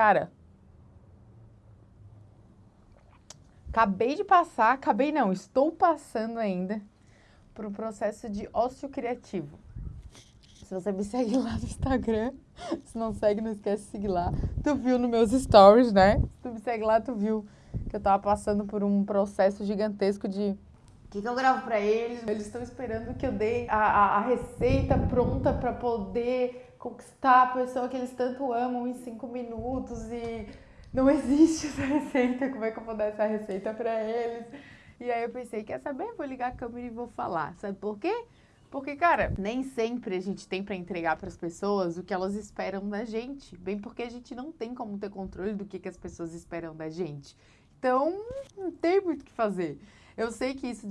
Cara, acabei de passar, acabei não, estou passando ainda por um processo de ócio criativo. Se você me segue lá no Instagram, se não segue, não esquece de seguir lá. Tu viu nos meus stories, né? Se tu me segue lá, tu viu que eu tava passando por um processo gigantesco de o que, que eu gravo para eles? Eles estão esperando que eu dê a, a, a receita pronta para poder conquistar a pessoa que eles tanto amam em cinco minutos e não existe essa receita. Como é que eu vou dar essa receita para eles? E aí eu pensei, quer saber? Vou ligar a câmera e vou falar. Sabe por quê? Porque, cara, nem sempre a gente tem para entregar para as pessoas o que elas esperam da gente. Bem porque a gente não tem como ter controle do que, que as pessoas esperam da gente. Então, não tem muito o que fazer. Eu sei que isso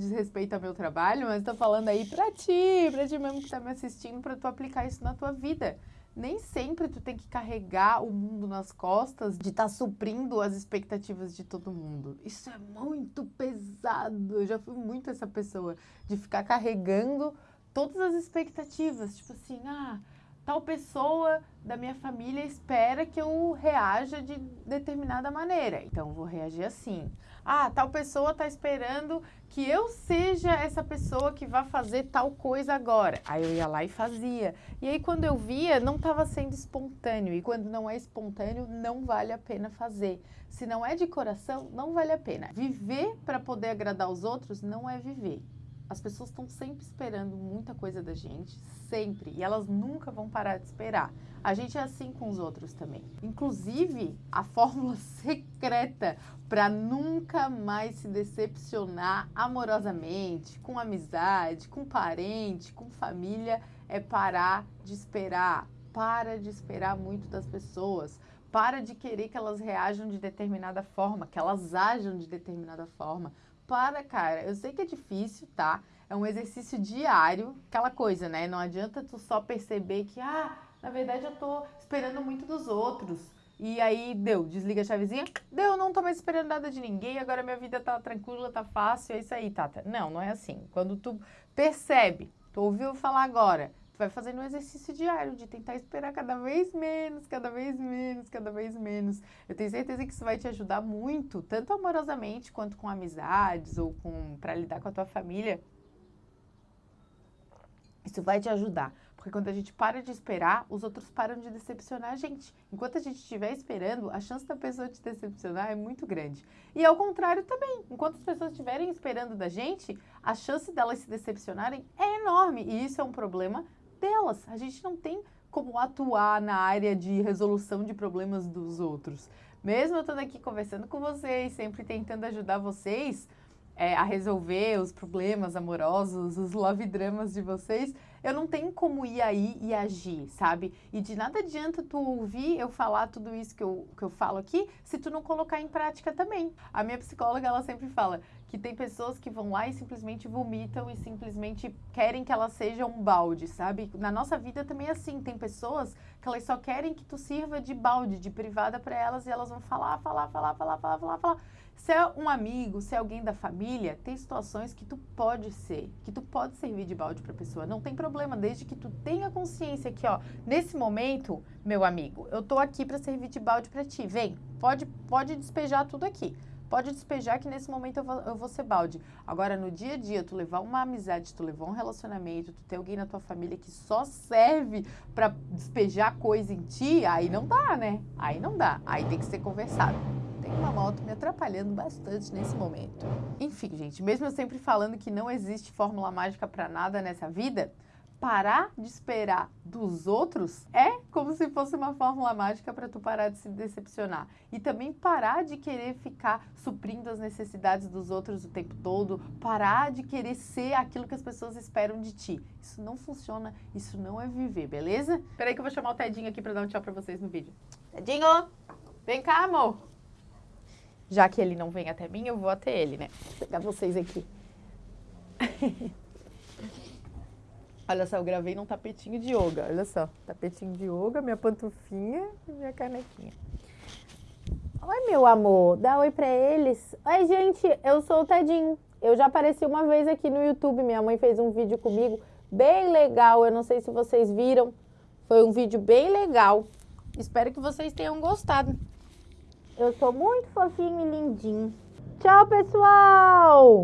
ao meu trabalho, mas estou falando aí para ti, para ti mesmo que está me assistindo, para tu aplicar isso na tua vida. Nem sempre tu tem que carregar o mundo nas costas de estar tá suprindo as expectativas de todo mundo. Isso é muito pesado. Eu já fui muito essa pessoa de ficar carregando todas as expectativas, tipo assim, ah, tal pessoa da minha família espera que eu reaja de determinada maneira, então vou reagir assim. Ah, tal pessoa está esperando que eu seja essa pessoa que vai fazer tal coisa agora. Aí eu ia lá e fazia. E aí quando eu via, não estava sendo espontâneo. E quando não é espontâneo, não vale a pena fazer. Se não é de coração, não vale a pena. Viver para poder agradar os outros não é viver. As pessoas estão sempre esperando muita coisa da gente, sempre, e elas nunca vão parar de esperar. A gente é assim com os outros também. Inclusive, a fórmula secreta para nunca mais se decepcionar amorosamente, com amizade, com parente, com família, é parar de esperar. Para de esperar muito das pessoas. Para de querer que elas reajam de determinada forma, que elas ajam de determinada forma para, cara. Eu sei que é difícil, tá? É um exercício diário, aquela coisa, né? Não adianta tu só perceber que, ah, na verdade eu tô esperando muito dos outros. E aí deu, desliga a chavezinha, deu, não tô mais esperando nada de ninguém, agora minha vida tá tranquila, tá fácil, é isso aí, Tata. Não, não é assim. Quando tu percebe, tu ouviu falar agora, vai fazendo um exercício diário de tentar esperar cada vez menos, cada vez menos, cada vez menos. Eu tenho certeza que isso vai te ajudar muito, tanto amorosamente quanto com amizades ou com para lidar com a tua família. Isso vai te ajudar, porque quando a gente para de esperar, os outros param de decepcionar a gente. Enquanto a gente estiver esperando, a chance da pessoa te decepcionar é muito grande. E ao contrário também, enquanto as pessoas estiverem esperando da gente, a chance delas se decepcionarem é enorme. E isso é um problema delas. A gente não tem como atuar na área de resolução de problemas dos outros. Mesmo eu estando aqui conversando com vocês, sempre tentando ajudar vocês é, a resolver os problemas amorosos, os love dramas de vocês, eu não tenho como ir aí e agir, sabe? E de nada adianta tu ouvir eu falar tudo isso que eu, que eu falo aqui, se tu não colocar em prática também. A minha psicóloga, ela sempre fala que tem pessoas que vão lá e simplesmente vomitam e simplesmente querem que ela seja um balde, sabe? Na nossa vida também é assim, tem pessoas que elas só querem que tu sirva de balde, de privada para elas e elas vão falar, falar, falar, falar, falar, falar, falar. Se é um amigo, se é alguém da família, tem situações que tu pode ser, que tu pode servir de balde para pessoa. Não tem problema, desde que tu tenha consciência que, ó, nesse momento, meu amigo, eu tô aqui para servir de balde para ti. Vem, pode, pode despejar tudo aqui. Pode despejar que nesse momento eu vou, eu vou ser balde. Agora, no dia a dia, tu levar uma amizade, tu levar um relacionamento, tu ter alguém na tua família que só serve para despejar coisa em ti, aí não dá, né? Aí não dá. Aí tem que ser conversado tem uma moto me atrapalhando bastante nesse momento. Enfim, gente, mesmo eu sempre falando que não existe fórmula mágica para nada nessa vida, parar de esperar dos outros é como se fosse uma fórmula mágica para tu parar de se decepcionar. E também parar de querer ficar suprindo as necessidades dos outros o tempo todo, parar de querer ser aquilo que as pessoas esperam de ti. Isso não funciona, isso não é viver, beleza? Peraí que eu vou chamar o Tedinho aqui para dar um tchau para vocês no vídeo. Tedinho, vem cá, amor já que ele não vem até mim, eu vou até ele, né? Vou pegar vocês aqui. olha só, eu gravei num tapetinho de yoga, olha só. Tapetinho de yoga, minha pantufinha e minha canequinha. Oi, meu amor, dá oi pra eles. Oi, gente, eu sou o Tedinho. Eu já apareci uma vez aqui no YouTube, minha mãe fez um vídeo comigo, bem legal, eu não sei se vocês viram. Foi um vídeo bem legal. Espero que vocês tenham gostado. Eu sou muito fofinho e lindinho. Tchau, pessoal!